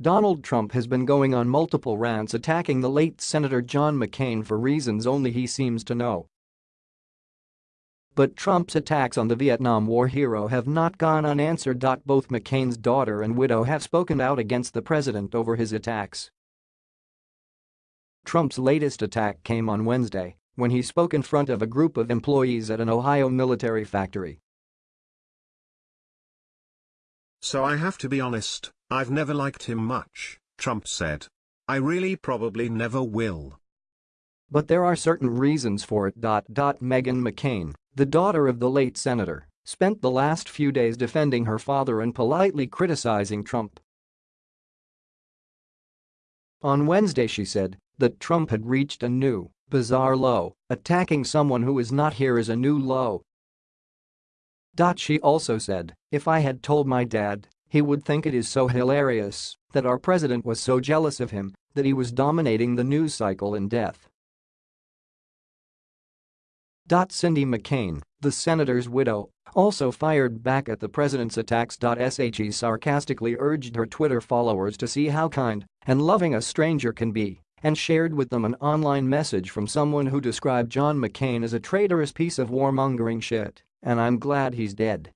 Donald Trump has been going on multiple rants attacking the late Senator John McCain for reasons only he seems to know. But Trump's attacks on the Vietnam War hero have not gone unanswered. Both McCain's daughter and widow have spoken out against the president over his attacks. Trump's latest attack came on Wednesday when he spoke in front of a group of employees at an Ohio military factory. So I have to be honest, I've never liked him much, Trump said. I really probably never will. But there are certain reasons for it. Meghan McCain, the daughter of the late senator, spent the last few days defending her father and politely criticizing Trump. On Wednesday she said that Trump had reached a new, bizarre low, attacking someone who is not here is a new low. She also said, if I had told my dad, he would think it is so hilarious that our president was so jealous of him that he was dominating the news cycle in death. Cindy McCain, the senator's widow, also fired back at the president's attacks. She sarcastically urged her Twitter followers to see how kind and loving a stranger can be and shared with them an online message from someone who described John McCain as a traitorous piece of warmongering shit, and I'm glad he's dead.